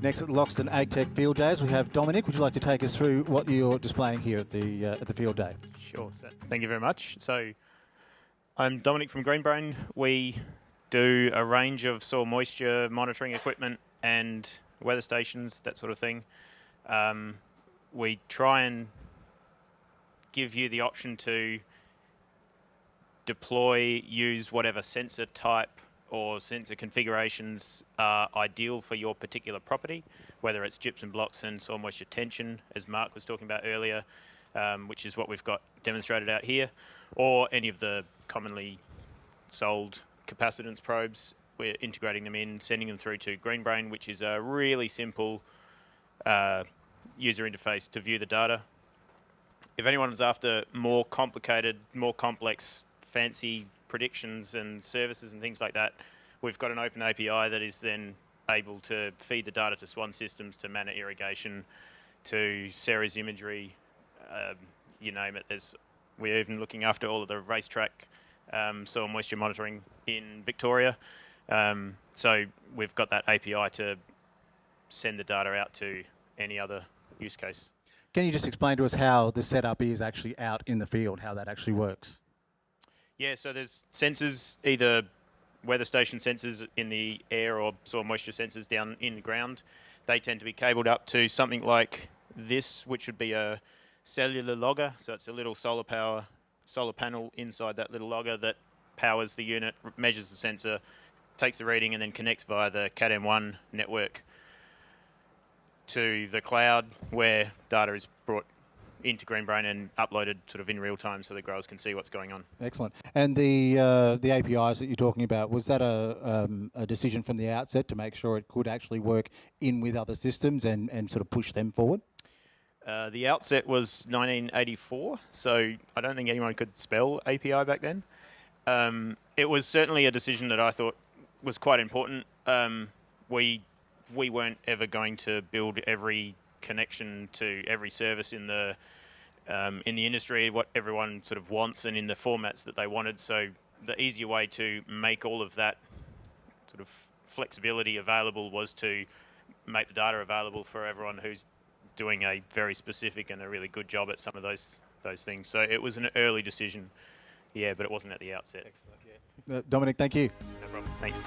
Next at Loxton AgTech Field Days, we have Dominic. Would you like to take us through what you're displaying here at the uh, at the field day? Sure. So, thank you very much. So, I'm Dominic from Greenbrain. We do a range of soil moisture monitoring equipment and weather stations, that sort of thing. Um, we try and give you the option to deploy, use whatever sensor type or sensor configurations are ideal for your particular property, whether it's gypsum blocks and soil moisture tension, as Mark was talking about earlier, um, which is what we've got demonstrated out here, or any of the commonly sold capacitance probes. We're integrating them in, sending them through to Greenbrain, which is a really simple uh, user interface to view the data. If anyone anyone's after more complicated, more complex, fancy predictions and services and things like that, we've got an open API that is then able to feed the data to Swan systems, to Manna irrigation, to Ceres imagery, um, you name it. There's, we're even looking after all of the racetrack um, soil moisture monitoring in Victoria. Um, so we've got that API to send the data out to any other use case. Can you just explain to us how the setup is actually out in the field, how that actually works? Yeah, so there's sensors, either weather station sensors in the air or soil moisture sensors down in the ground. They tend to be cabled up to something like this, which would be a cellular logger. So it's a little solar power, solar panel inside that little logger that powers the unit, measures the sensor, takes the reading, and then connects via the CAT-M1 network to the cloud where data is brought into Greenbrain and uploaded sort of in real time so the growers can see what's going on. Excellent. And the uh, the APIs that you're talking about, was that a, um, a decision from the outset to make sure it could actually work in with other systems and, and sort of push them forward? Uh, the outset was 1984, so I don't think anyone could spell API back then. Um, it was certainly a decision that I thought was quite important. Um, we we weren't ever going to build every connection to every service in the um, in the industry, what everyone sort of wants, and in the formats that they wanted. So the easier way to make all of that sort of flexibility available was to make the data available for everyone who's doing a very specific and a really good job at some of those those things. So it was an early decision, yeah, but it wasn't at the outset. Excellent. Yeah. Uh, Dominic, thank you. No problem. Thanks.